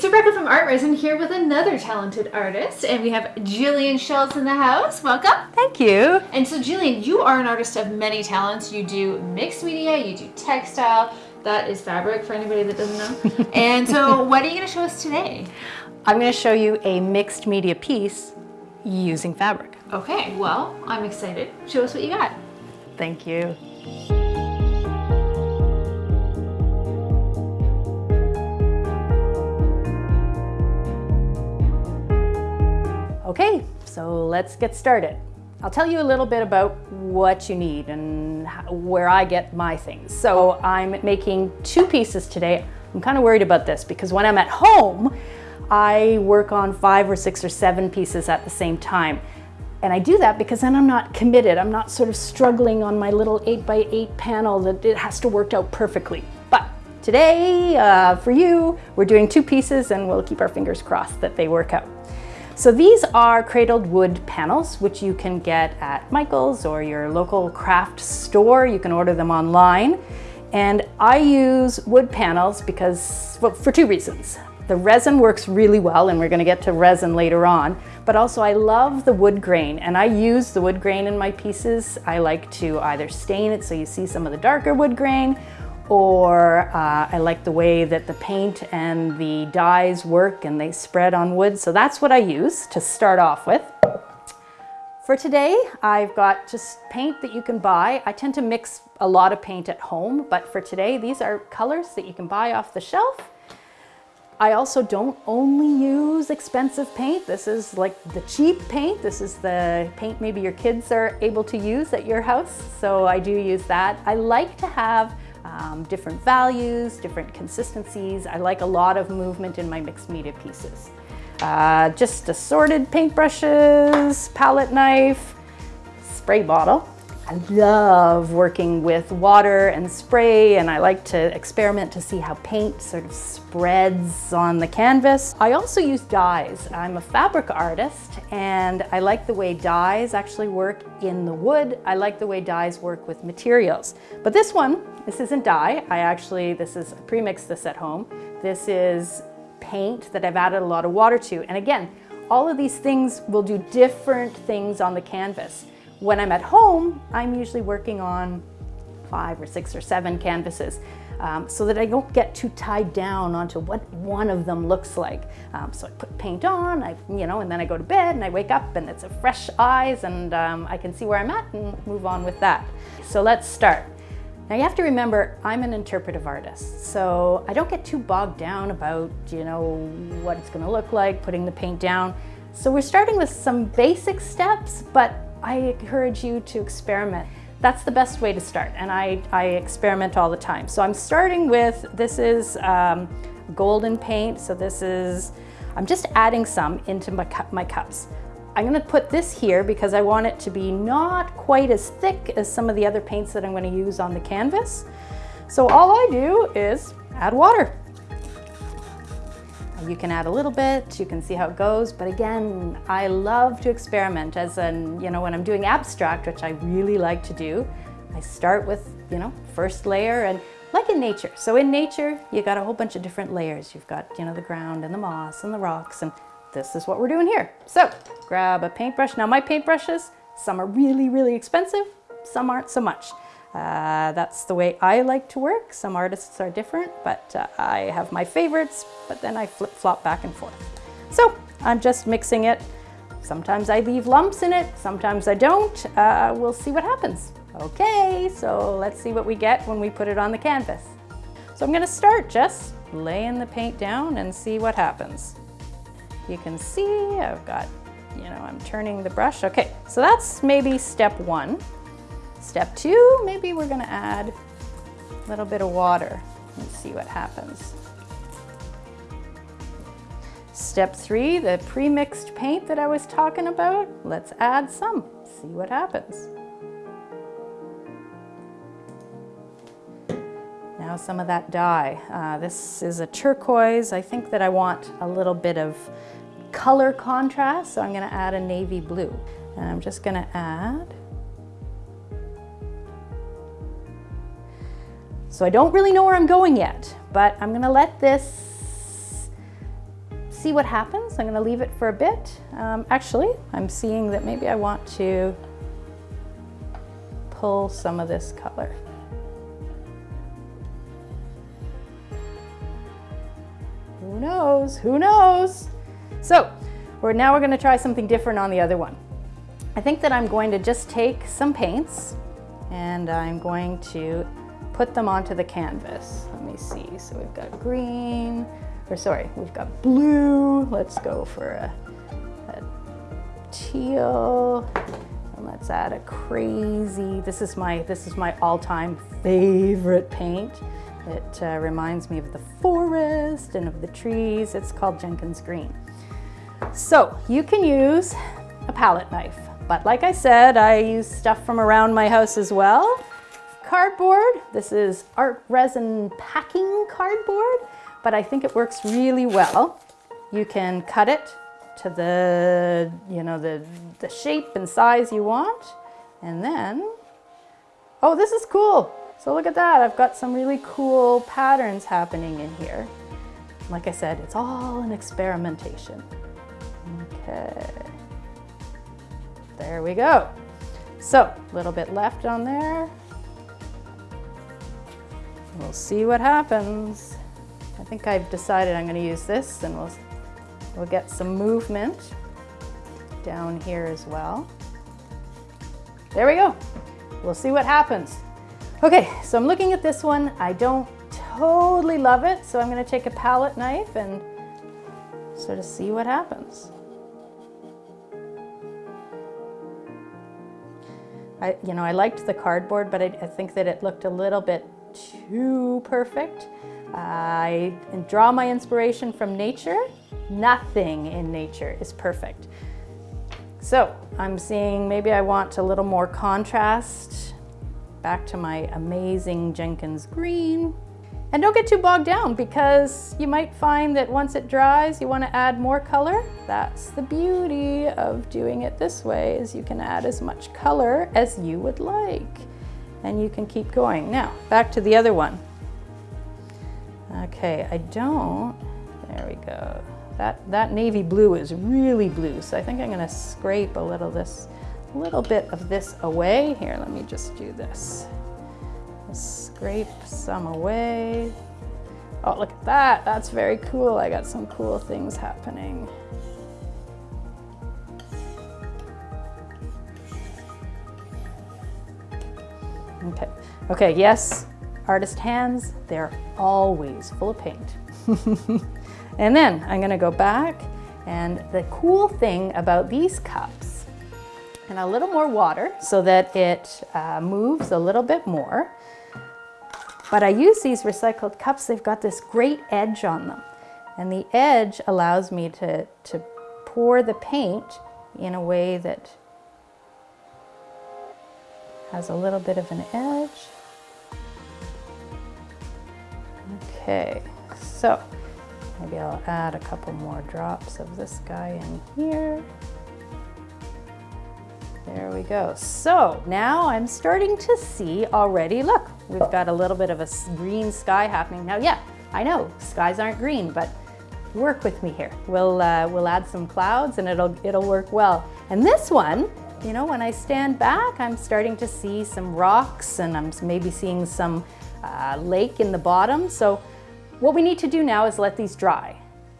It's Rebecca from ArtResin here with another talented artist, and we have Jillian Schultz in the house. Welcome. Thank you. And so, Jillian, you are an artist of many talents. You do mixed media, you do textile. That is fabric for anybody that doesn't know. and so, what are you going to show us today? I'm going to show you a mixed media piece using fabric. Okay, well, I'm excited. Show us what you got. Thank you. Okay, so let's get started. I'll tell you a little bit about what you need and where I get my things. So I'm making two pieces today. I'm kind of worried about this because when I'm at home, I work on five or six or seven pieces at the same time. And I do that because then I'm not committed. I'm not sort of struggling on my little eight by eight panel that it has to work out perfectly. But today, uh, for you, we're doing two pieces and we'll keep our fingers crossed that they work out. So these are cradled wood panels, which you can get at Michael's or your local craft store. You can order them online. And I use wood panels because, well, for two reasons. The resin works really well, and we're gonna get to resin later on, but also I love the wood grain, and I use the wood grain in my pieces. I like to either stain it so you see some of the darker wood grain, or uh, I like the way that the paint and the dyes work and they spread on wood. So that's what I use to start off with. For today, I've got just paint that you can buy. I tend to mix a lot of paint at home, but for today, these are colors that you can buy off the shelf. I also don't only use expensive paint. This is like the cheap paint. This is the paint maybe your kids are able to use at your house. So I do use that. I like to have um, different values, different consistencies. I like a lot of movement in my mixed media pieces. Uh, just assorted paintbrushes, palette knife, spray bottle. I love working with water and spray and I like to experiment to see how paint sort of spreads on the canvas. I also use dyes. I'm a fabric artist and I like the way dyes actually work in the wood. I like the way dyes work with materials. But this one, this isn't dye. I actually, this is, pre-mixed this at home. This is paint that I've added a lot of water to. And again, all of these things will do different things on the canvas. When I'm at home, I'm usually working on five or six or seven canvases um, so that I don't get too tied down onto what one of them looks like. Um, so I put paint on, I, you know, and then I go to bed and I wake up and it's a fresh eyes and um, I can see where I'm at and move on with that. So let's start. Now you have to remember, I'm an interpretive artist, so I don't get too bogged down about, you know, what it's gonna look like, putting the paint down. So we're starting with some basic steps, but I encourage you to experiment. That's the best way to start, and I, I experiment all the time. So I'm starting with, this is um, golden paint, so this is, I'm just adding some into my, cu my cups. I'm gonna put this here because I want it to be not quite as thick as some of the other paints that I'm gonna use on the canvas. So all I do is add water. You can add a little bit, you can see how it goes, but again, I love to experiment as in, you know, when I'm doing abstract, which I really like to do, I start with, you know, first layer and like in nature. So in nature, you got a whole bunch of different layers. You've got, you know, the ground and the moss and the rocks, and this is what we're doing here. So grab a paintbrush. Now my paintbrushes, some are really, really expensive, some aren't so much. Uh, that's the way I like to work. Some artists are different, but uh, I have my favorites, but then I flip-flop back and forth. So I'm just mixing it. Sometimes I leave lumps in it, sometimes I don't. Uh, we'll see what happens. Okay, so let's see what we get when we put it on the canvas. So I'm gonna start just laying the paint down and see what happens. You can see I've got, you know, I'm turning the brush. Okay, so that's maybe step one. Step two, maybe we're gonna add a little bit of water and see what happens. Step three, the pre-mixed paint that I was talking about, let's add some, see what happens. Now some of that dye. Uh, this is a turquoise. I think that I want a little bit of color contrast, so I'm gonna add a navy blue. And I'm just gonna add So I don't really know where I'm going yet, but I'm gonna let this see what happens. I'm gonna leave it for a bit. Um, actually, I'm seeing that maybe I want to pull some of this color. Who knows? Who knows? So, we're, now we're gonna try something different on the other one. I think that I'm going to just take some paints and I'm going to put them onto the canvas. Let me see. So we've got green, or sorry, we've got blue. Let's go for a, a teal. And let's add a crazy, this is my, this is my all-time favorite paint. It uh, reminds me of the forest and of the trees. It's called Jenkins Green. So you can use a palette knife, but like I said, I use stuff from around my house as well. Cardboard, this is ArtResin packing cardboard, but I think it works really well. You can cut it to the, you know, the, the shape and size you want. And then, oh, this is cool. So look at that, I've got some really cool patterns happening in here. Like I said, it's all an experimentation. Okay. There we go. So, a little bit left on there. We'll see what happens. I think I've decided I'm gonna use this and we'll, we'll get some movement down here as well. There we go. We'll see what happens. Okay, so I'm looking at this one. I don't totally love it, so I'm gonna take a palette knife and sort of see what happens. I, you know, I liked the cardboard, but I, I think that it looked a little bit too perfect. I draw my inspiration from nature. Nothing in nature is perfect. So I'm seeing maybe I want a little more contrast. Back to my amazing Jenkins green. And don't get too bogged down because you might find that once it dries, you want to add more color. That's the beauty of doing it this way is you can add as much color as you would like. And you can keep going. Now, back to the other one. Okay, I don't, there we go. That, that navy blue is really blue, so I think I'm gonna scrape a little this, little bit of this away. Here, let me just do this. Scrape some away. Oh, look at that. That's very cool. I got some cool things happening. Okay, okay, yes, artist hands, they're always full of paint. and then I'm gonna go back and the cool thing about these cups and a little more water so that it uh, moves a little bit more but I use these recycled cups, they've got this great edge on them. And the edge allows me to, to pour the paint in a way that has a little bit of an edge. Okay, so maybe I'll add a couple more drops of this guy in here. There we go. So now I'm starting to see already, look, we've got a little bit of a green sky happening. Now, yeah, I know skies aren't green, but work with me here. We'll, uh, we'll add some clouds and it'll, it'll work well. And this one, you know, when I stand back, I'm starting to see some rocks and I'm maybe seeing some uh, lake in the bottom. So what we need to do now is let these dry.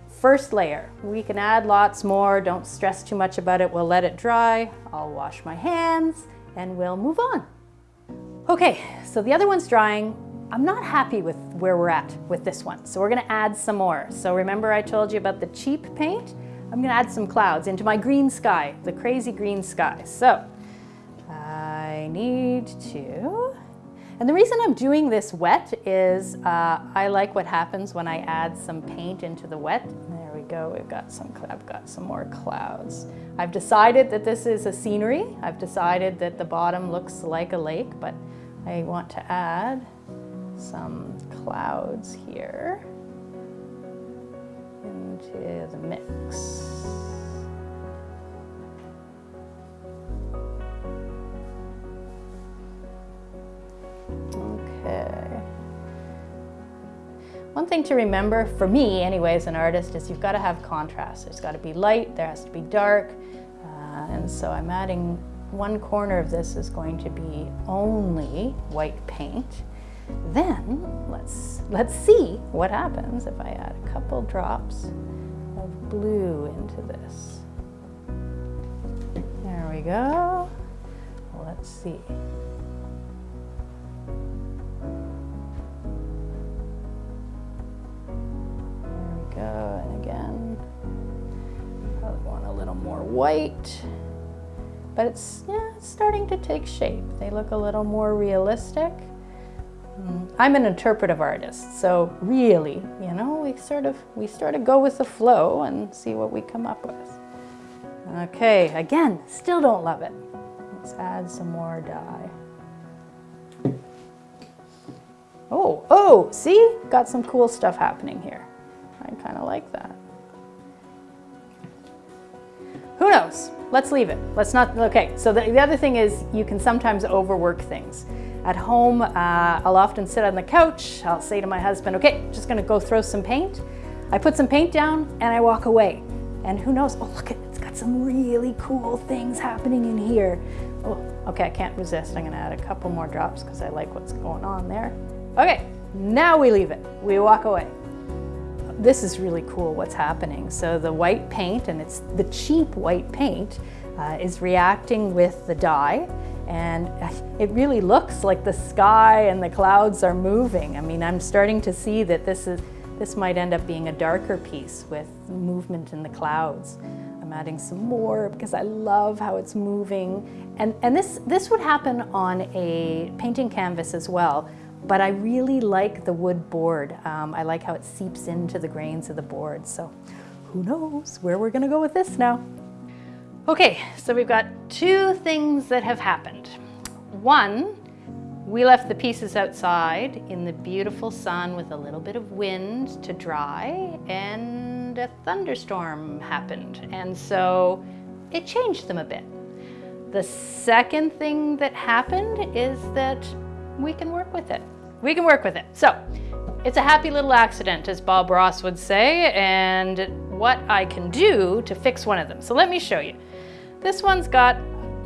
First layer, we can add lots more, don't stress too much about it, we'll let it dry, I'll wash my hands, and we'll move on. Okay, so the other one's drying. I'm not happy with where we're at with this one, so we're gonna add some more. So remember I told you about the cheap paint? I'm gonna add some clouds into my green sky, the crazy green sky. So I need to and the reason I'm doing this wet is uh, I like what happens when I add some paint into the wet. There we go, we've got some, I've got some more clouds. I've decided that this is a scenery. I've decided that the bottom looks like a lake, but I want to add some clouds here into the mix. Okay. One thing to remember, for me anyway, as an artist, is you've got to have contrast. There's got to be light, there has to be dark, uh, and so I'm adding one corner of this is going to be only white paint. Then let's, let's see what happens if I add a couple drops of blue into this. There we go. Let's see. There we go, and again, probably want a little more white but it's, yeah, it's starting to take shape. They look a little more realistic. Mm, I'm an interpretive artist, so really, you know, we sort of we sort of go with the flow and see what we come up with. Okay, again, still don't love it. Let's add some more dye. Oh, oh, see? Got some cool stuff happening here. I kind of like that. Who knows? Let's leave it. Let's not, okay. So the, the other thing is you can sometimes overwork things. At home, uh, I'll often sit on the couch. I'll say to my husband, okay, just gonna go throw some paint. I put some paint down and I walk away. And who knows, oh look, it's got some really cool things happening in here. Oh, okay, I can't resist. I'm gonna add a couple more drops because I like what's going on there. Okay, now we leave it. We walk away this is really cool what's happening. So the white paint, and it's the cheap white paint, uh, is reacting with the dye and it really looks like the sky and the clouds are moving. I mean, I'm starting to see that this is this might end up being a darker piece with movement in the clouds. I'm adding some more because I love how it's moving. And, and this, this would happen on a painting canvas as well. But I really like the wood board. Um, I like how it seeps into the grains of the board. So who knows where we're gonna go with this now. Okay, so we've got two things that have happened. One, we left the pieces outside in the beautiful sun with a little bit of wind to dry and a thunderstorm happened. And so it changed them a bit. The second thing that happened is that we can work with it. We can work with it. So it's a happy little accident, as Bob Ross would say, and what I can do to fix one of them. So let me show you. This one's got,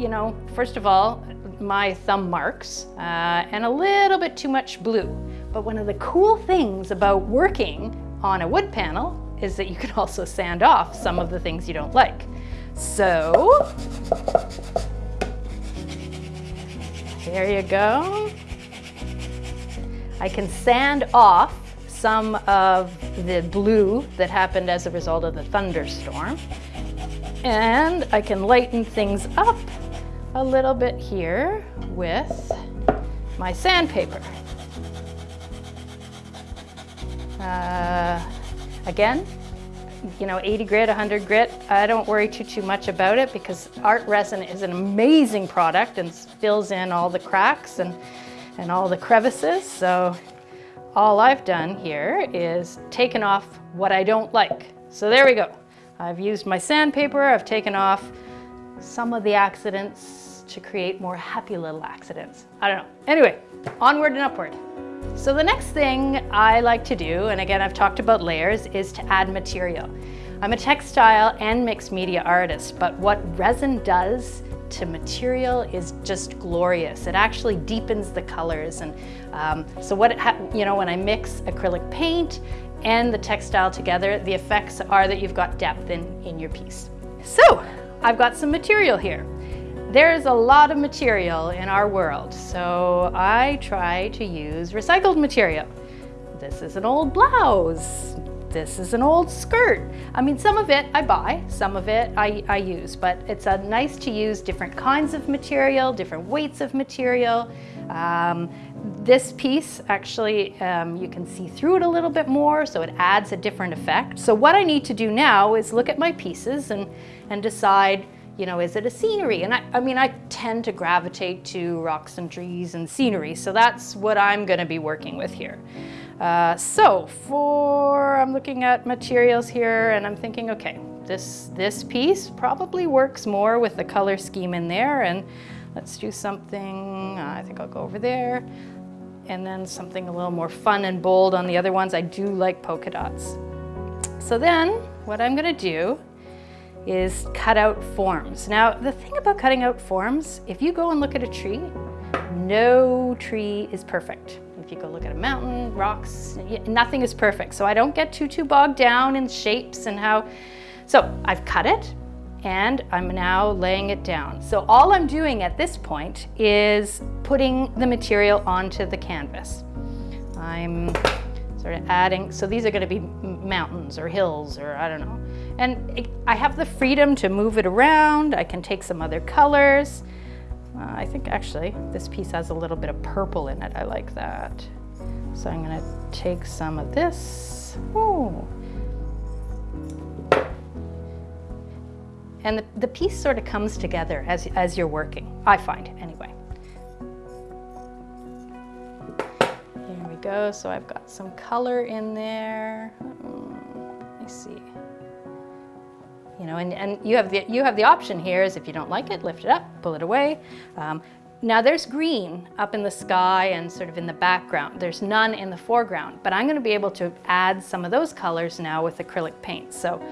you know, first of all, my thumb marks uh, and a little bit too much blue. But one of the cool things about working on a wood panel is that you can also sand off some of the things you don't like. So, there you go. I can sand off some of the blue that happened as a result of the thunderstorm. And I can lighten things up a little bit here with my sandpaper. Uh, again, you know, 80 grit, 100 grit, I don't worry too, too much about it because ArtResin is an amazing product and fills in all the cracks and and all the crevices. So all I've done here is taken off what I don't like. So there we go. I've used my sandpaper, I've taken off some of the accidents to create more happy little accidents. I don't know. Anyway, onward and upward. So the next thing I like to do, and again I've talked about layers, is to add material. I'm a textile and mixed media artist, but what resin does to material is just glorious. It actually deepens the colors. And um, so what, you know, when I mix acrylic paint and the textile together, the effects are that you've got depth in, in your piece. So I've got some material here. There's a lot of material in our world, so I try to use recycled material. This is an old blouse this is an old skirt. I mean, some of it I buy, some of it I, I use, but it's a nice to use different kinds of material, different weights of material. Um, this piece, actually, um, you can see through it a little bit more, so it adds a different effect. So what I need to do now is look at my pieces and, and decide, you know, is it a scenery? And I, I mean, I tend to gravitate to rocks and trees and scenery, so that's what I'm gonna be working with here. Uh, so for, I'm looking at materials here and I'm thinking, okay, this, this piece probably works more with the color scheme in there and let's do something, uh, I think I'll go over there. and then something a little more fun and bold on the other ones. I do like polka dots. So then what I'm gonna do is cut out forms. Now, the thing about cutting out forms, if you go and look at a tree, no tree is perfect. If you go look at a mountain, rocks, nothing is perfect. So I don't get too, too bogged down in shapes and how, so I've cut it and I'm now laying it down. So all I'm doing at this point is putting the material onto the canvas. I'm sort of adding, so these are gonna be mountains or hills or I don't know. And it, I have the freedom to move it around. I can take some other colors. Uh, I think actually this piece has a little bit of purple in it. I like that. So I'm gonna take some of this. Ooh. And the, the piece sort of comes together as, as you're working, I find anyway. Here we go, so I've got some color in there. Mm, let me see. You know, and, and you, have the, you have the option here is if you don't like it, lift it up, pull it away. Um, now there's green up in the sky and sort of in the background. There's none in the foreground, but I'm gonna be able to add some of those colors now with acrylic paint. So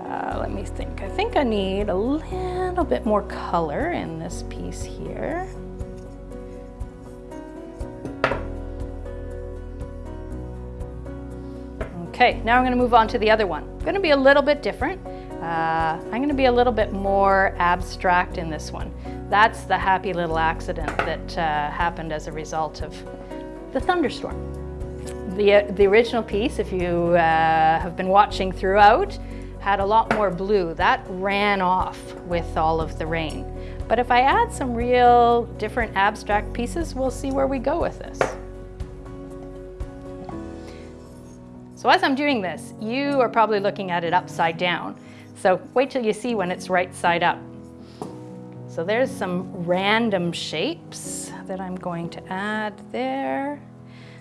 uh, let me think. I think I need a little bit more color in this piece here. Okay, now I'm gonna move on to the other one. Gonna be a little bit different. Uh, I'm gonna be a little bit more abstract in this one. That's the happy little accident that uh, happened as a result of the thunderstorm. The, uh, the original piece, if you uh, have been watching throughout, had a lot more blue. That ran off with all of the rain. But if I add some real different abstract pieces, we'll see where we go with this. So as I'm doing this, you are probably looking at it upside down. So wait till you see when it's right side up. So there's some random shapes that I'm going to add there.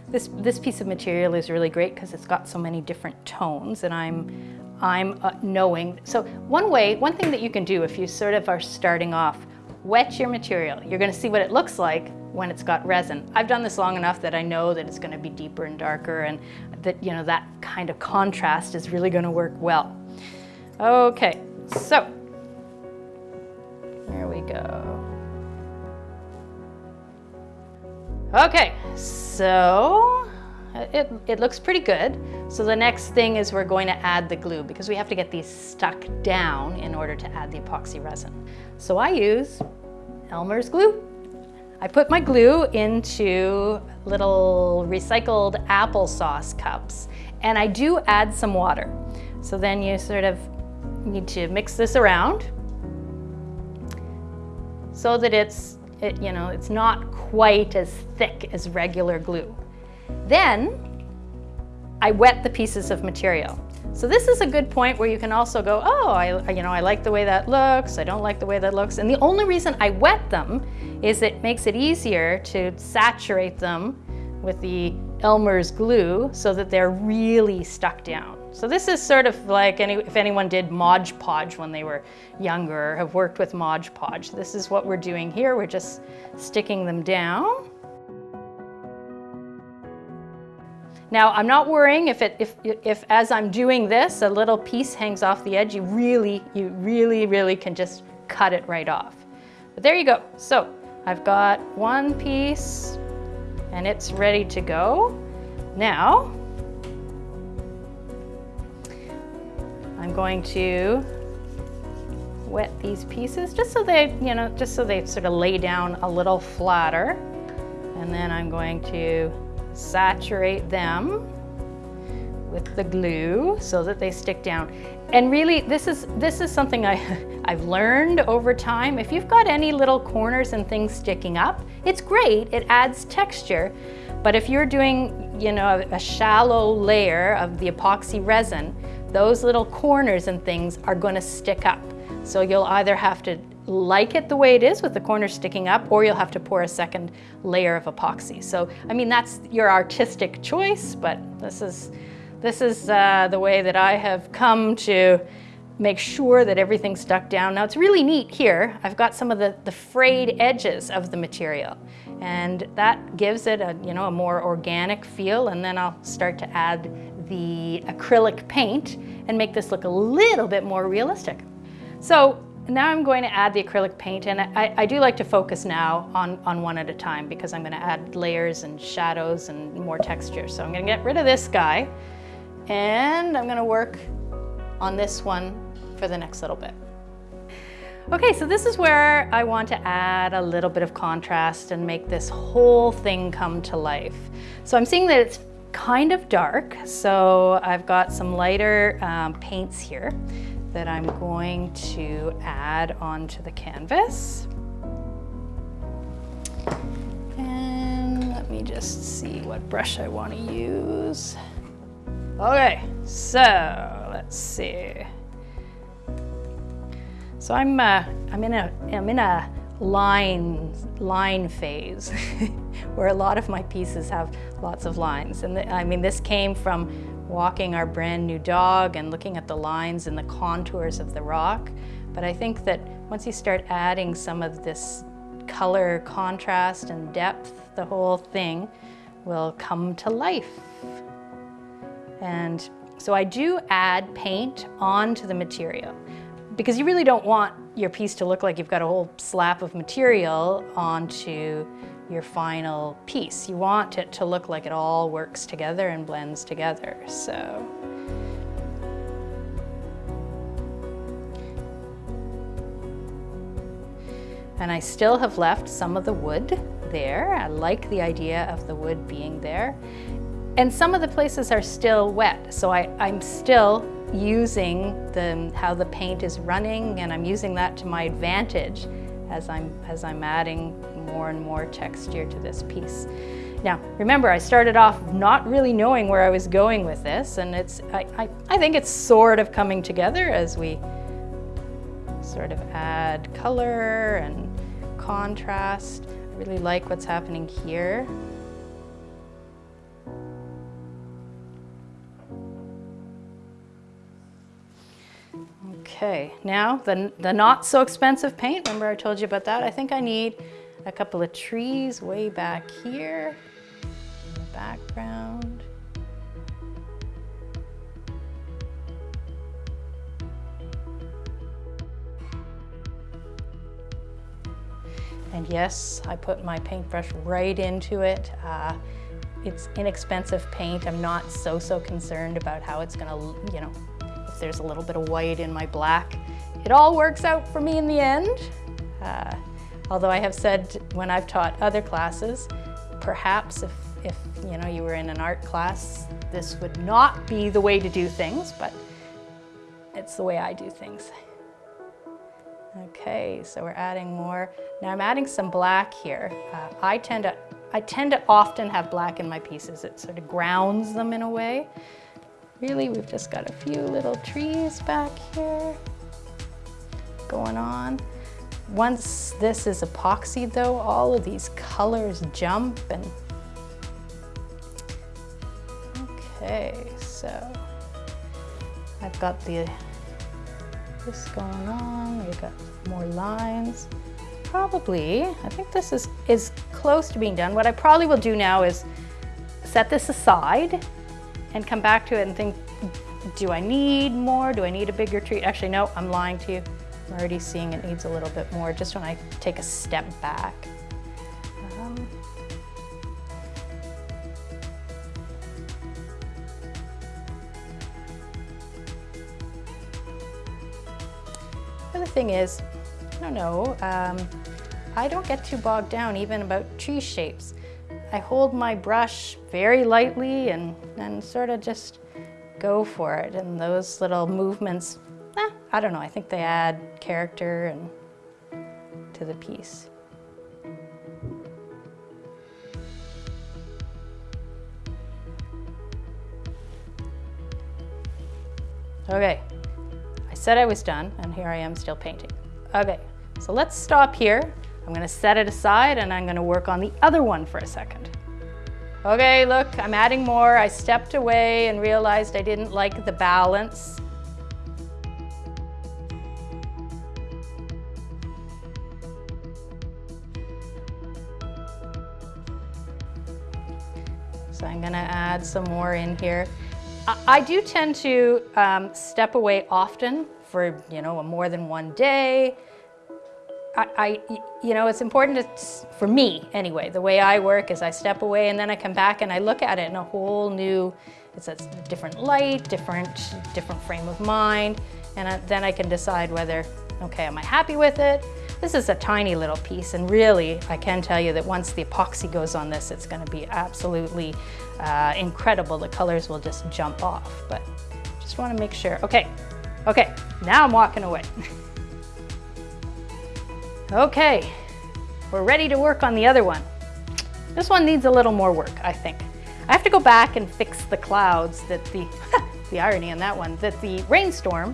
This, this piece of material is really great because it's got so many different tones and I'm I'm uh, knowing. So one way, one thing that you can do if you sort of are starting off, wet your material. You're gonna see what it looks like when it's got resin. I've done this long enough that I know that it's gonna be deeper and darker and that, you know, that kind of contrast is really gonna work well. Okay, so, there we go. Okay, so it, it looks pretty good. So the next thing is we're going to add the glue because we have to get these stuck down in order to add the epoxy resin. So I use Elmer's glue. I put my glue into little recycled applesauce cups and I do add some water. So then you sort of need to mix this around so that it's, it, you know, it's not quite as thick as regular glue. Then I wet the pieces of material. So this is a good point where you can also go, oh, I, you know, I like the way that looks, I don't like the way that looks. And the only reason I wet them is it makes it easier to saturate them with the Elmer's glue so that they're really stuck down. So this is sort of like any, if anyone did Mod Podge when they were younger have worked with Mod Podge. This is what we're doing here. We're just sticking them down. Now, I'm not worrying if, it, if, if as I'm doing this, a little piece hangs off the edge, you really, you really, really can just cut it right off. But there you go. So I've got one piece and it's ready to go. Now, I'm going to wet these pieces just so they, you know, just so they sort of lay down a little flatter. And then I'm going to saturate them with the glue so that they stick down. And really, this is, this is something I, I've learned over time. If you've got any little corners and things sticking up, it's great, it adds texture. But if you're doing, you know, a, shallow layer of the epoxy resin, those little corners and things are gonna stick up. So you'll either have to like it the way it is with the corners sticking up or you'll have to pour a second layer of epoxy. So, I mean, that's your artistic choice, but this is, this is uh, the way that I have come to make sure that everything's stuck down. Now it's really neat here. I've got some of the, the frayed edges of the material and that gives it a, you know, a more organic feel and then I'll start to add the acrylic paint and make this look a little bit more realistic. So now I'm going to add the acrylic paint and I, I, do like to focus now on, on one at a time because I'm going to add layers and shadows and more texture. So I'm going to get rid of this guy and I'm going to work on this one for the next little bit. Okay, so this is where I want to add a little bit of contrast and make this whole thing come to life. So I'm seeing that it's kind of dark, so I've got some lighter um, paints here that I'm going to add onto the canvas. And let me just see what brush I want to use. Okay, so let's see. So I'm uh, I'm in a I'm in a line line phase where a lot of my pieces have lots of lines and I mean this came from walking our brand new dog and looking at the lines and the contours of the rock. But I think that once you start adding some of this color contrast and depth, the whole thing will come to life. And so I do add paint onto the material because you really don't want your piece to look like you've got a whole slap of material onto your final piece. You want it to look like it all works together and blends together. So. And I still have left some of the wood there. I like the idea of the wood being there. And some of the places are still wet, so I, I'm still using the, how the paint is running and I'm using that to my advantage as I'm, as I'm adding more and more texture to this piece. Now, remember, I started off not really knowing where I was going with this, and it's, I, I, I think it's sort of coming together as we sort of add color and contrast. I really like what's happening here. Okay, now the, the not so expensive paint, remember I told you about that? I think I need a couple of trees way back here in the background. And yes, I put my paintbrush right into it. Uh, it's inexpensive paint. I'm not so, so concerned about how it's gonna, you know, if there's a little bit of white in my black. It all works out for me in the end. Uh, although I have said when I've taught other classes, perhaps if, if you know you were in an art class, this would not be the way to do things, but it's the way I do things. Okay, so we're adding more. Now I'm adding some black here. Uh, I tend to I tend to often have black in my pieces. It sort of grounds them in a way. Really, we've just got a few little trees back here going on. Once this is epoxy though, all of these colors jump and Okay, so I've got the this going on, we've got more lines. Probably, I think this is, is close to being done. What I probably will do now is set this aside and come back to it and think, do I need more? Do I need a bigger tree? Actually, no, I'm lying to you. I'm already seeing it needs a little bit more just when I take a step back. Um, the thing is, I don't know, um, I don't get too bogged down even about tree shapes. I hold my brush very lightly and, and sort of just go for it. And those little movements, eh, I don't know, I think they add character and to the piece. Okay, I said I was done and here I am still painting. Okay, so let's stop here I'm gonna set it aside and I'm gonna work on the other one for a second. Okay, look, I'm adding more. I stepped away and realized I didn't like the balance. I'm gonna add some more in here. I, I do tend to um, step away often for, you know, more than one day. I, I, you know, it's important to, for me anyway, the way I work is I step away and then I come back and I look at it in a whole new, it's a different light, different, different frame of mind. And I, then I can decide whether, okay, am I happy with it? This is a tiny little piece and really I can tell you that once the epoxy goes on this, it's gonna be absolutely uh, incredible. The colors will just jump off, but just wanna make sure. Okay, okay, now I'm walking away. okay, we're ready to work on the other one. This one needs a little more work, I think. I have to go back and fix the clouds that the, the irony on that one, that the rainstorm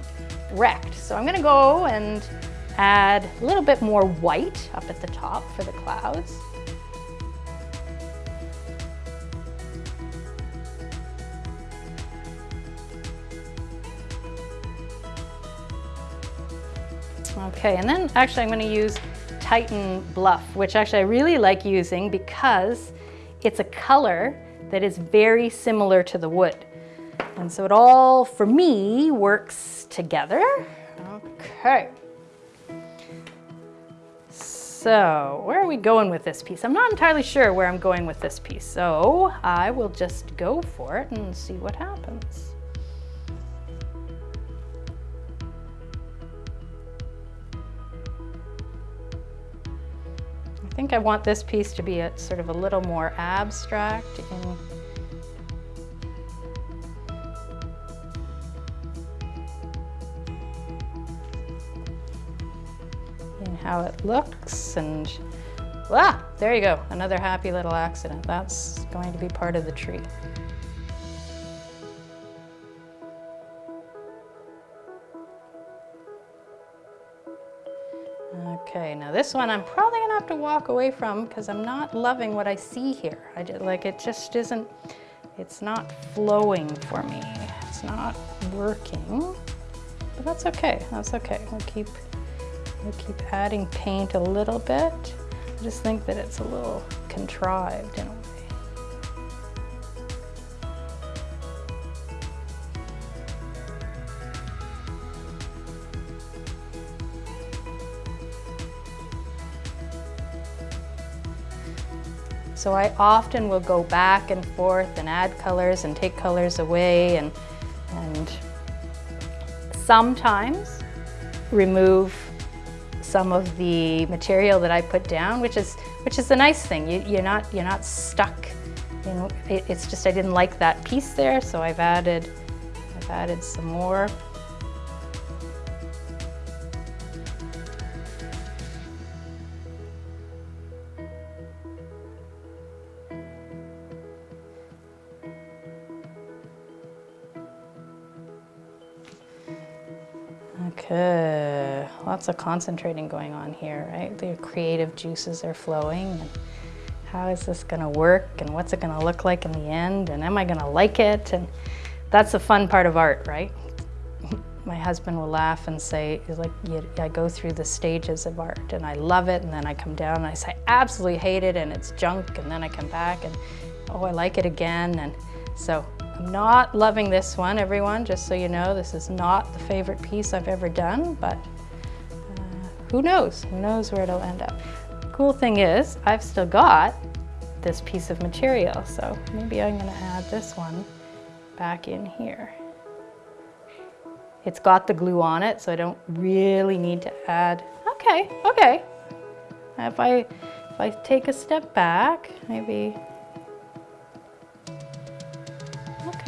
wrecked. So I'm gonna go and add a little bit more white up at the top for the clouds. Okay, and then actually I'm going to use Titan Buff, which actually I really like using because it's a color that is very similar to the wood. And so it all, for me, works together. Okay. So where are we going with this piece? I'm not entirely sure where I'm going with this piece. So I will just go for it and see what happens. I think I want this piece to be a, sort of a little more abstract in how it looks and ah, there you go, another happy little accident. That's going to be part of the tree. Okay, now this one I'm probably gonna have to walk away from because I'm not loving what I see here. I just, like it just isn't, it's not flowing for me. It's not working, but that's okay, that's okay. We'll keep We'll keep adding paint a little bit. I just think that it's a little contrived in a way. So I often will go back and forth and add colors and take colors away and, and sometimes remove some of the material that I put down, which is which is the nice thing. You, are not you're not stuck. You know, it, it's just I didn't like that piece there, so I've added I've added some more. Lots of concentrating going on here, right? The creative juices are flowing. And how is this gonna work and what's it gonna look like in the end and am I gonna like it? And that's the fun part of art, right? My husband will laugh and say, like, I go through the stages of art and I love it and then I come down and I say, I absolutely hate it and it's junk and then I come back and, oh, I like it again. And so I'm not loving this one, everyone, just so you know. This is not the favorite piece I've ever done, but who knows? Who knows where it'll end up. Cool thing is, I've still got this piece of material, so maybe I'm gonna add this one back in here. It's got the glue on it, so I don't really need to add. Okay, okay. If I, if I take a step back, maybe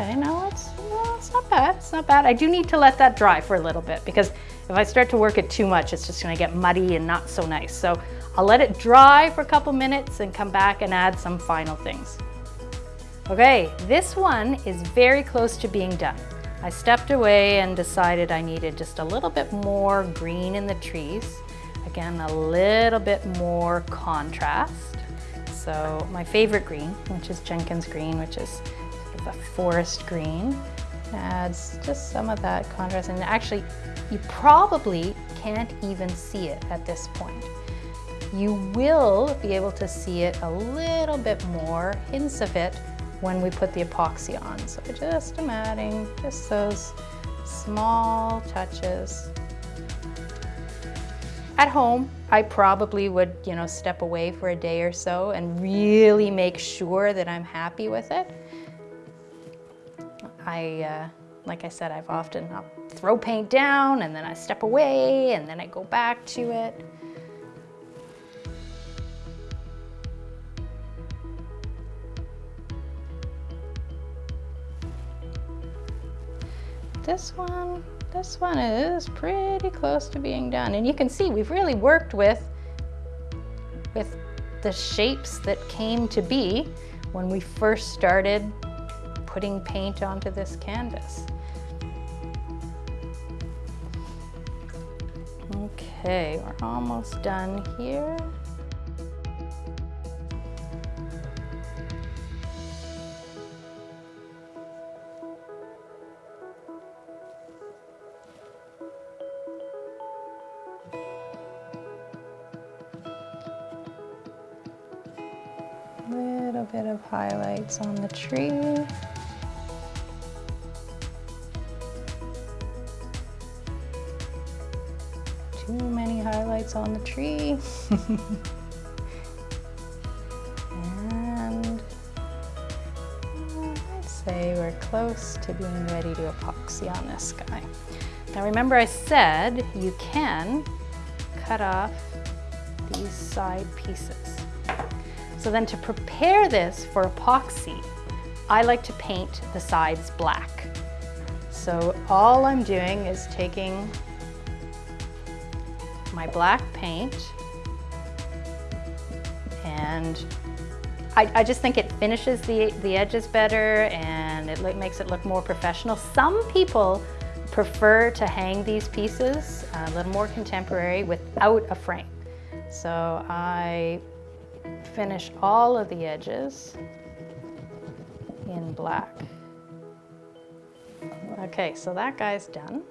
Okay, no, it's, no, it's not bad. It's not bad. I do need to let that dry for a little bit because if I start to work it too much, it's just gonna get muddy and not so nice. So I'll let it dry for a couple minutes and come back and add some final things. Okay, this one is very close to being done. I stepped away and decided I needed just a little bit more green in the trees. Again, a little bit more contrast. So my favorite green, which is Jenkins green, which is a forest green. Adds just some of that contrast and actually you probably can't even see it at this point. You will be able to see it a little bit more, hints of it, when we put the epoxy on. So just I'm adding just those small touches. At home, I probably would, you know, step away for a day or so and really make sure that I'm happy with it. I, uh, like I said, I've often I'll throw paint down and then I step away and then I go back to it. This one, this one is pretty close to being done. And you can see we've really worked with, with the shapes that came to be when we first started putting paint onto this canvas. Okay, we're almost done here. Little bit of highlights on the tree. On the tree. and uh, I'd say we're close to being ready to epoxy on this guy. Now remember I said you can cut off these side pieces. So then to prepare this for epoxy, I like to paint the sides black. So all I'm doing is taking my black paint and I, I, just think it finishes the, the edges better and it makes it look more professional. Some people prefer to hang these pieces a little more contemporary without a frame. So I finish all of the edges in black. Okay, so that guy's done.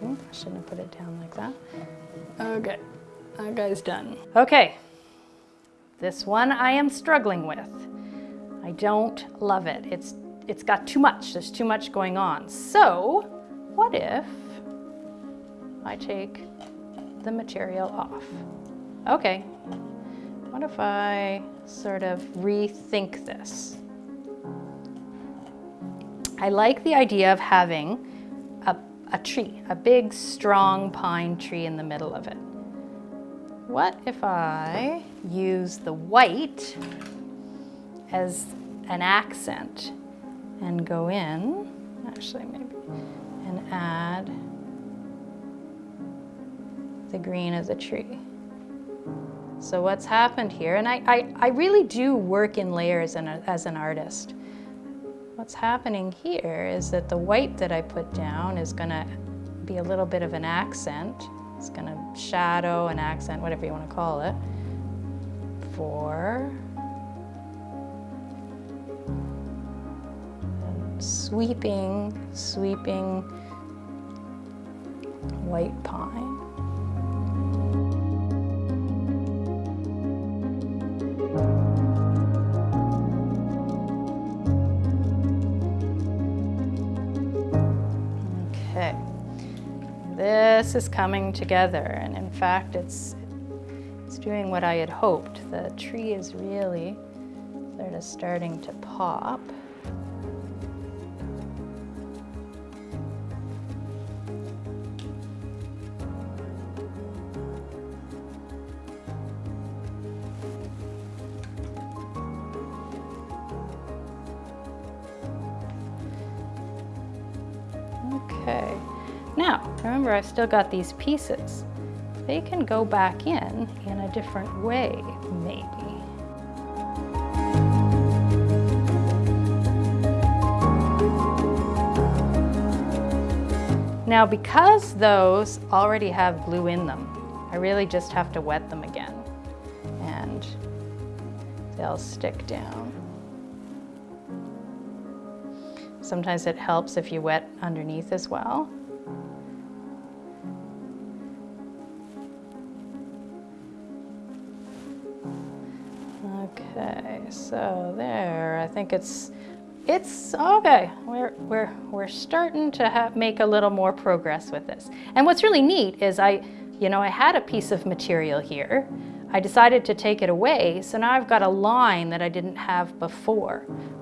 Hmm, I shouldn't have put it down like that. Okay, that guy's done. Okay, this one I am struggling with. I don't love it. It's, it's got too much, there's too much going on. So, what if I take the material off? Okay, what if I sort of rethink this? I like the idea of having a, tree, a big, strong pine tree in the middle of it. What if I use the white as an accent and go in, actually maybe, and add the green of the tree. So what's happened here, and I, I, I really do work in layers a, as an artist. What's happening here is that the white that I put down is gonna be a little bit of an accent. It's gonna shadow, an accent, whatever you wanna call it, for sweeping, sweeping white pine. This is coming together and in fact it's it's doing what I had hoped. The tree is really sort of starting to pop. Remember I've still got these pieces. They can go back in in a different way, maybe. Now because those already have glue in them, I really just have to wet them again and they'll stick down. Sometimes it helps if you wet underneath as well. Think it's it's okay. We're, we're, we're starting to have, make a little more progress with this. And what's really neat is I, you know, I had a piece of material here. I decided to take it away, so now I've got a line that I didn't have before,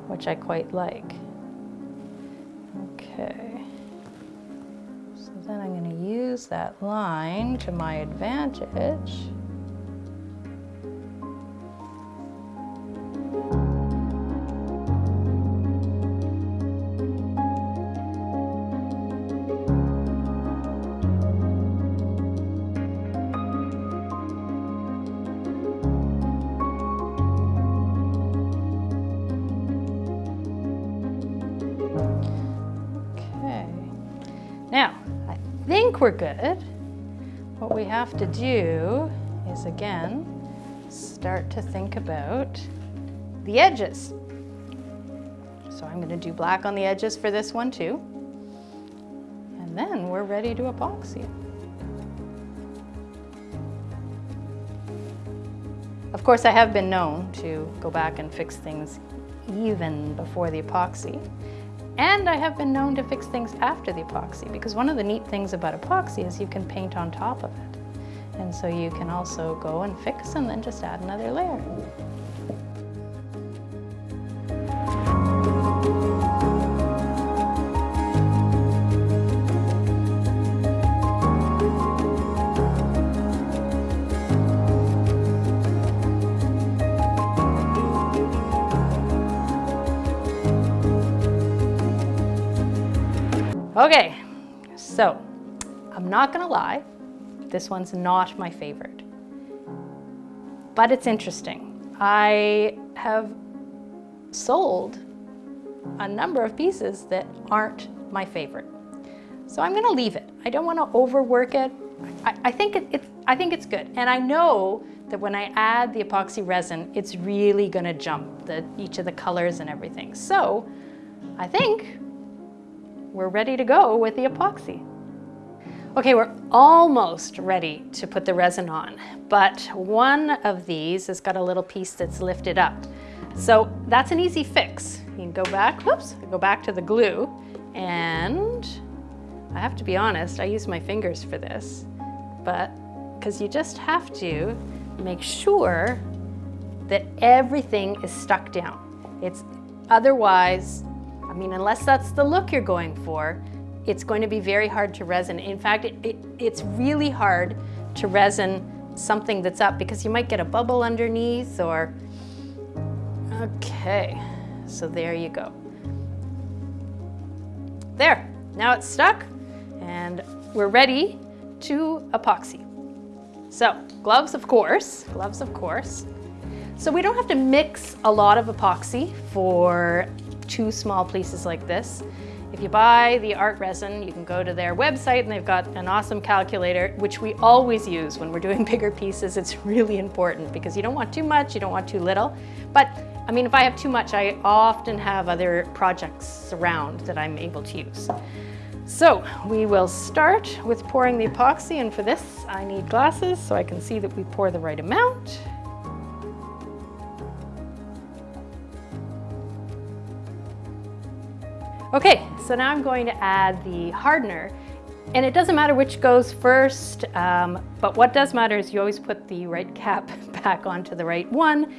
which I quite like. Okay. So then I'm going to use that line to my advantage. We're good. What we have to do is again, start to think about the edges. So I'm gonna do black on the edges for this one too. And then we're ready to epoxy. Of course, I have been known to go back and fix things even before the epoxy. And I have been known to fix things after the epoxy because one of the neat things about epoxy is you can paint on top of it. And so you can also go and fix and then just add another layer. Okay, so I'm not gonna lie, this one's not my favorite, but it's interesting. I have sold a number of pieces that aren't my favorite. So I'm gonna leave it. I don't wanna overwork it. I, I think it, it, I think it's good. And I know that when I add the epoxy resin, it's really gonna jump the, each of the colors and everything. So I think we're ready to go with the epoxy. Okay, we're almost ready to put the resin on, but one of these has got a little piece that's lifted up. So that's an easy fix. You can go back, whoops, go back to the glue, and I have to be honest, I use my fingers for this, but because you just have to make sure that everything is stuck down. It's otherwise mean, unless that's the look you're going for, it's going to be very hard to resin. In fact, it, it, it's really hard to resin something that's up because you might get a bubble underneath or... Okay, so there you go. There, now it's stuck and we're ready to epoxy. So, gloves of course, gloves of course. So we don't have to mix a lot of epoxy for two small pieces like this. If you buy the ArtResin, you can go to their website and they've got an awesome calculator, which we always use when we're doing bigger pieces. It's really important because you don't want too much, you don't want too little. But I mean, if I have too much, I often have other projects around that I'm able to use. So we will start with pouring the epoxy and for this I need glasses so I can see that we pour the right amount. Okay, so now I'm going to add the hardener. And it doesn't matter which goes first, um, but what does matter is you always put the right cap back onto the right one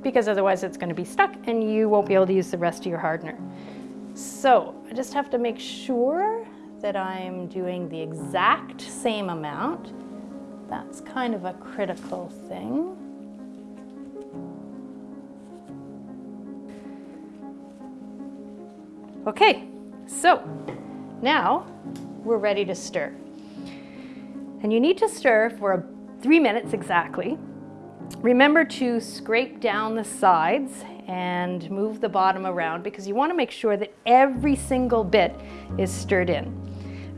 because otherwise it's going to be stuck and you won't be able to use the rest of your hardener. So I just have to make sure that I'm doing the exact same amount. That's kind of a critical thing. Okay, so now we're ready to stir. And you need to stir for three minutes exactly. Remember to scrape down the sides and move the bottom around because you want to make sure that every single bit is stirred in.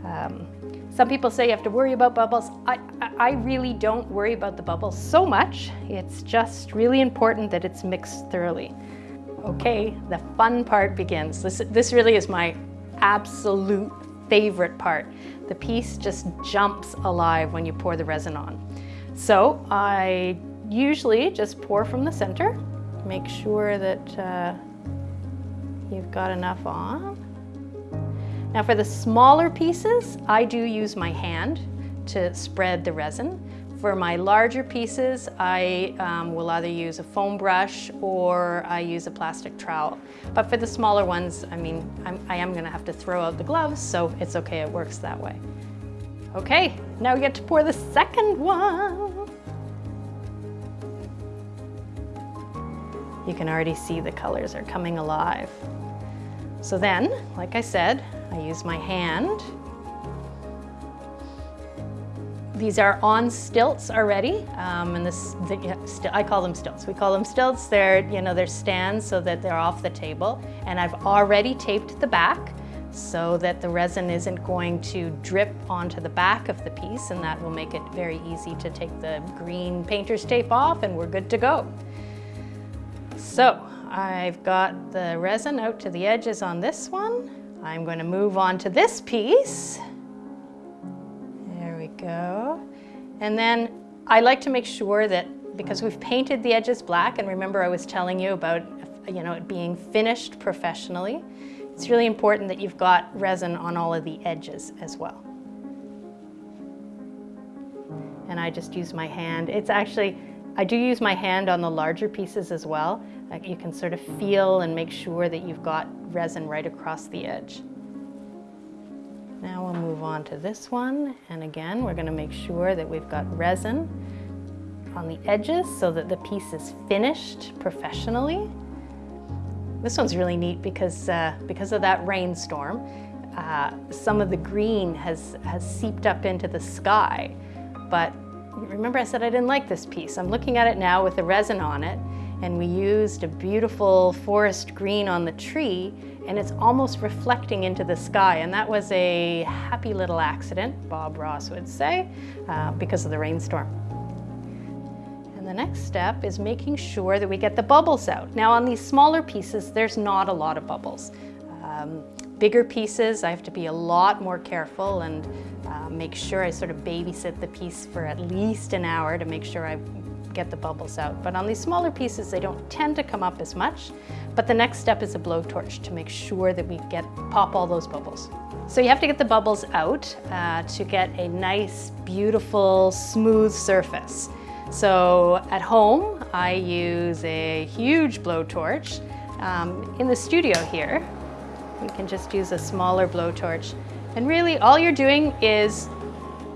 Um, some people say you have to worry about bubbles. I, I really don't worry about the bubbles so much. It's just really important that it's mixed thoroughly. Okay, the fun part begins. This, this really is my absolute favorite part. The piece just jumps alive when you pour the resin on. So I usually just pour from the center, make sure that uh, you've got enough on. Now for the smaller pieces, I do use my hand to spread the resin. For my larger pieces, I um, will either use a foam brush or I use a plastic trowel. But for the smaller ones, I mean, I'm, I am gonna have to throw out the gloves, so it's okay, it works that way. Okay, now we get to pour the second one. You can already see the colors are coming alive. So then, like I said, I use my hand these are on stilts already, um, and this, the, I call them stilts. We call them stilts. They're, you know, they're stands so that they're off the table. And I've already taped the back so that the resin isn't going to drip onto the back of the piece, and that will make it very easy to take the green painter's tape off, and we're good to go. So I've got the resin out to the edges on this one. I'm going to move on to this piece go. And then I like to make sure that because we've painted the edges black, and remember I was telling you about you know, it being finished professionally, it's really important that you've got resin on all of the edges as well. And I just use my hand. It's actually, I do use my hand on the larger pieces as well. Like you can sort of feel and make sure that you've got resin right across the edge. Now we'll move on to this one. And again, we're gonna make sure that we've got resin on the edges so that the piece is finished professionally. This one's really neat because, uh, because of that rainstorm, uh, some of the green has, has seeped up into the sky. But remember I said I didn't like this piece. I'm looking at it now with the resin on it and we used a beautiful forest green on the tree and it's almost reflecting into the sky. And that was a happy little accident, Bob Ross would say, uh, because of the rainstorm. And the next step is making sure that we get the bubbles out. Now on these smaller pieces, there's not a lot of bubbles. Um, bigger pieces, I have to be a lot more careful and uh, make sure I sort of babysit the piece for at least an hour to make sure I get the bubbles out. But on these smaller pieces, they don't tend to come up as much. But the next step is a blowtorch to make sure that we get pop all those bubbles. So you have to get the bubbles out uh, to get a nice, beautiful, smooth surface. So at home, I use a huge blowtorch. Um, in the studio here, you can just use a smaller blowtorch. And really all you're doing is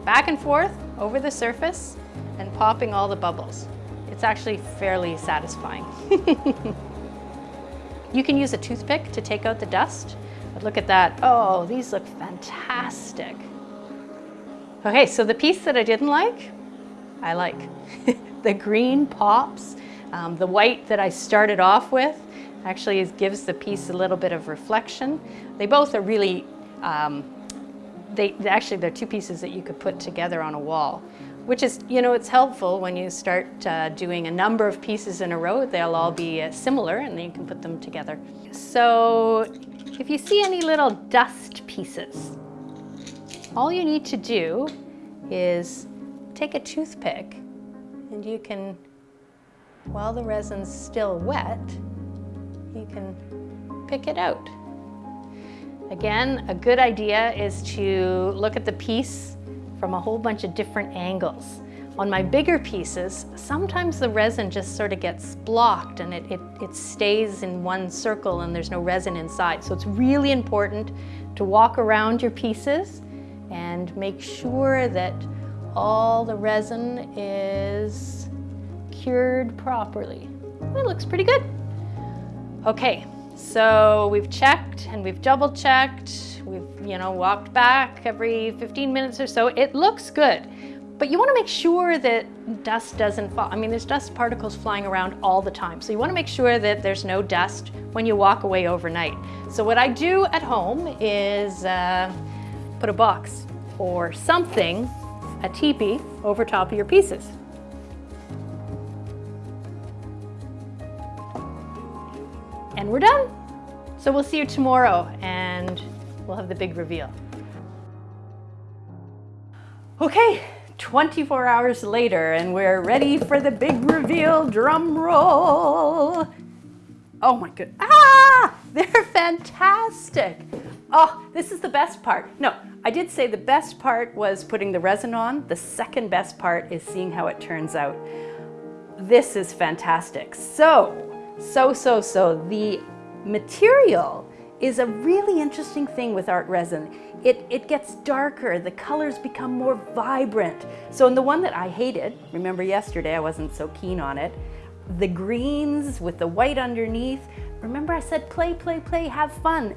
back and forth over the surface and popping all the bubbles. It's actually fairly satisfying. you can use a toothpick to take out the dust, but look at that. Oh, these look fantastic. Okay, so the piece that I didn't like, I like. the green pops. Um, the white that I started off with actually gives the piece a little bit of reflection. They both are really, um, they actually they're two pieces that you could put together on a wall which is, you know, it's helpful when you start uh, doing a number of pieces in a row. They'll all be uh, similar and then you can put them together. So if you see any little dust pieces, all you need to do is take a toothpick and you can, while the resin's still wet, you can pick it out. Again, a good idea is to look at the piece from a whole bunch of different angles. On my bigger pieces, sometimes the resin just sort of gets blocked and it, it, it, stays in one circle and there's no resin inside. So it's really important to walk around your pieces and make sure that all the resin is cured properly. It looks pretty good. Okay, so we've checked and we've double checked We've, you know, walked back every 15 minutes or so. It looks good. But you want to make sure that dust doesn't fall. I mean, there's dust particles flying around all the time. So you want to make sure that there's no dust when you walk away overnight. So what I do at home is uh, put a box or something, a teepee, over top of your pieces. And we're done. So we'll see you tomorrow and we'll have the big reveal. Okay, 24 hours later and we're ready for the big reveal, drum roll. Oh my good, ah! They're fantastic. Oh, this is the best part. No, I did say the best part was putting the resin on. The second best part is seeing how it turns out. This is fantastic. So, so, so, so, the material is a really interesting thing with ArtResin. It, it gets darker, the colors become more vibrant. So in the one that I hated, remember yesterday I wasn't so keen on it, the greens with the white underneath, remember I said play, play, play, have fun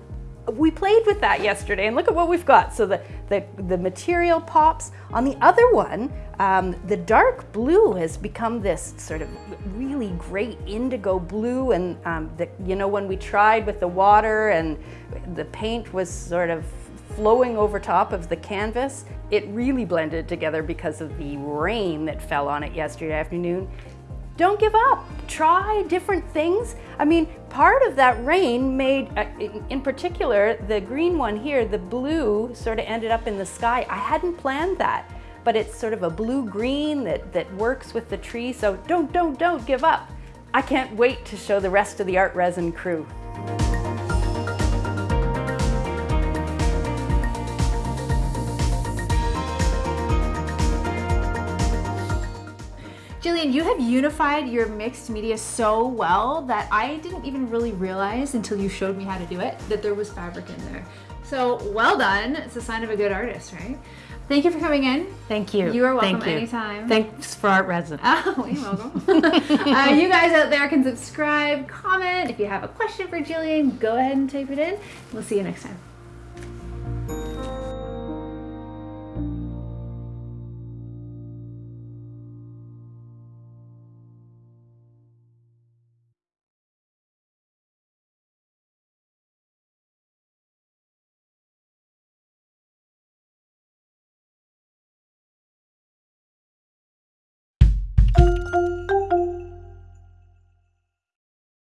we played with that yesterday and look at what we've got. So the, the, the material pops. On the other one, um, the dark blue has become this sort of really great indigo blue. And um, the, you know, when we tried with the water and the paint was sort of flowing over top of the canvas, it really blended together because of the rain that fell on it yesterday afternoon don't give up. Try different things. I mean, part of that rain made, uh, in particular, the green one here, the blue sort of ended up in the sky. I hadn't planned that, but it's sort of a blue-green that, that works with the tree. So don't, don't, don't give up. I can't wait to show the rest of the ArtResin crew. Jillian, you have unified your mixed media so well that I didn't even really realize until you showed me how to do it that there was fabric in there. So well done. It's a sign of a good artist, right? Thank you for coming in. Thank you. You are welcome Thank you. anytime. Thanks for ArtResin. Oh, you're welcome. uh, you guys out there can subscribe, comment. If you have a question for Jillian, go ahead and type it in. We'll see you next time.